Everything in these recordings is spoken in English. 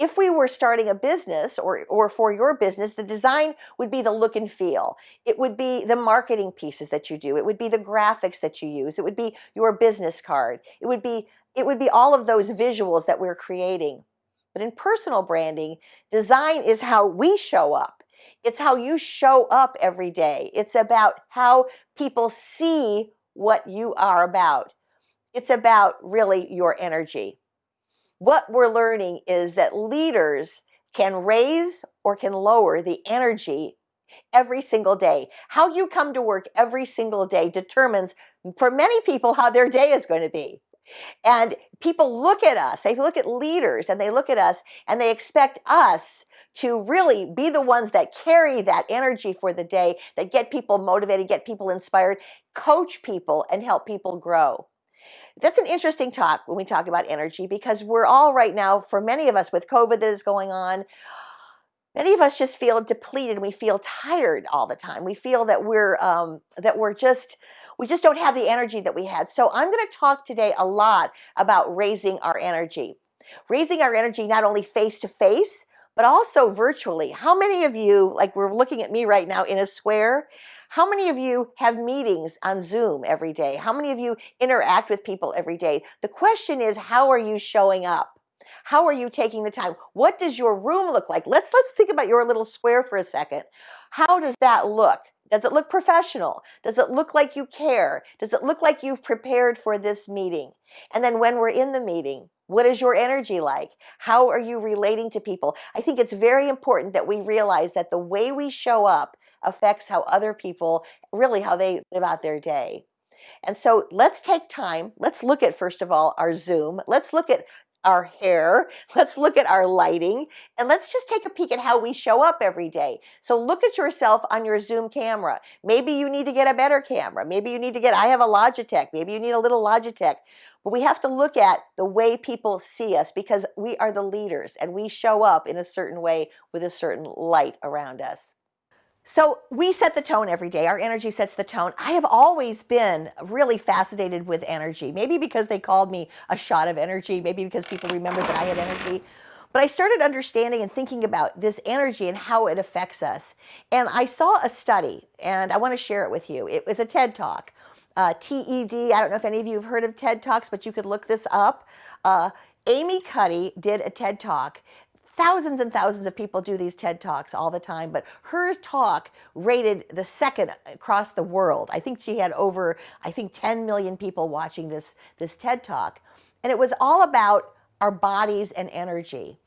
if we were starting a business or, or for your business, the design would be the look and feel. It would be the marketing pieces that you do. It would be the graphics that you use. It would be your business card. It would be, it would be all of those visuals that we're creating. But in personal branding, design is how we show up. It's how you show up every day. It's about how people see what you are about. It's about really your energy. What we're learning is that leaders can raise or can lower the energy every single day. How you come to work every single day determines mm, for many people how their day is going to be. And people look at us, they look at leaders and they look at us and they expect us to really be the ones that carry that energy for the day, that get people motivated, get people inspired, coach people and help people grow. That's an interesting talk when we talk about energy because we're all right now, for many of us with COVID that is going on, many of us just feel depleted. And we feel tired all the time. We feel that we're um, that we're just we just don't have the energy that we had. So I'm going to talk today a lot about raising our energy. Raising our energy not only face to face, but also virtually. How many of you, like we're looking at me right now in a square, how many of you have meetings on Zoom every day? How many of you interact with people every day? The question is, how are you showing up? How are you taking the time? What does your room look like? Let's let's think about your little square for a second. How does that look? Does it look professional? Does it look like you care? Does it look like you've prepared for this meeting? And then when we're in the meeting, what is your energy like? How are you relating to people? I think it's very important that we realize that the way we show up affects how other people, really how they live out their day. And so let's take time. Let's look at, first of all, our Zoom. Let's look at our hair. Let's look at our lighting and let's just take a peek at how we show up every day. So look at yourself on your Zoom camera. Maybe you need to get a better camera. Maybe you need to get, I have a Logitech. Maybe you need a little Logitech. But we have to look at the way people see us because we are the leaders and we show up in a certain way with a certain light around us. So we set the tone every day. Our energy sets the tone. I have always been really fascinated with energy. Maybe because they called me a shot of energy. Maybe because people remembered that I had energy. But I started understanding and thinking about this energy and how it affects us. And I saw a study, and I want to share it with you. It was a TED Talk uh, TED. I don't know if any of you have heard of TED Talks, but you could look this up. Uh, Amy Cuddy did a TED Talk. Thousands and thousands of people do these TED Talks all the time, but her talk rated the second across the world. I think she had over, I think 10 million people watching this, this TED Talk. And it was all about our bodies and energy.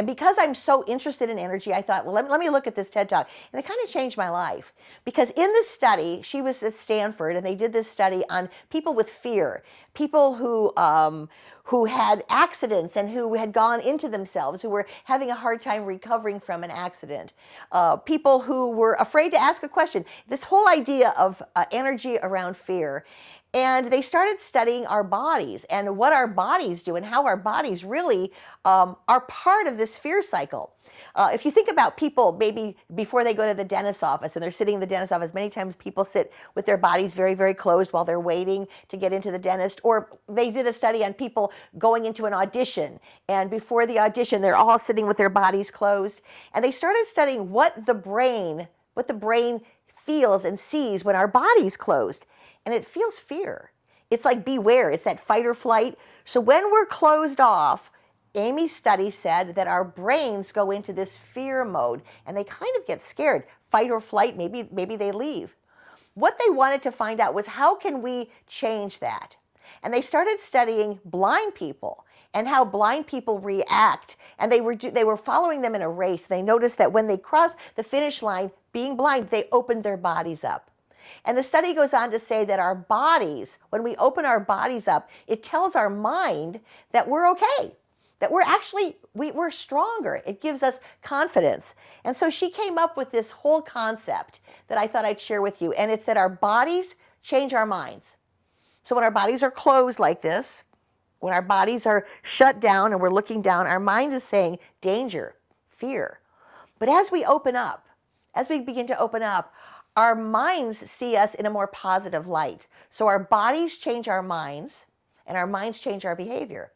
And because I'm so interested in energy, I thought, well, let me, let me look at this TED Talk. And it kind of changed my life. Because in this study, she was at Stanford, and they did this study on people with fear, people who, um, who had accidents and who had gone into themselves, who were having a hard time recovering from an accident, uh, people who were afraid to ask a question. This whole idea of uh, energy around fear. And they started studying our bodies and what our bodies do and how our bodies really um, are part of this fear cycle. Uh, if you think about people maybe before they go to the dentist's office and they're sitting in the dentist's office, many times people sit with their bodies very, very closed while they're waiting to get into the dentist. Or they did a study on people going into an audition and before the audition, they're all sitting with their bodies closed. And they started studying what the brain, what the brain feels and sees when our body's closed and it feels fear. It's like beware, it's that fight or flight. So when we're closed off, Amy's study said that our brains go into this fear mode and they kind of get scared. Fight or flight, maybe, maybe they leave. What they wanted to find out was how can we change that? And they started studying blind people and how blind people react. And they were, they were following them in a race. They noticed that when they crossed the finish line, being blind, they opened their bodies up. And the study goes on to say that our bodies, when we open our bodies up, it tells our mind that we're okay, that we're actually, we, we're stronger. It gives us confidence. And so she came up with this whole concept that I thought I'd share with you. And it's that our bodies change our minds. So when our bodies are closed like this, when our bodies are shut down and we're looking down, our mind is saying danger, fear. But as we open up, as we begin to open up, our minds see us in a more positive light. So our bodies change our minds and our minds change our behavior.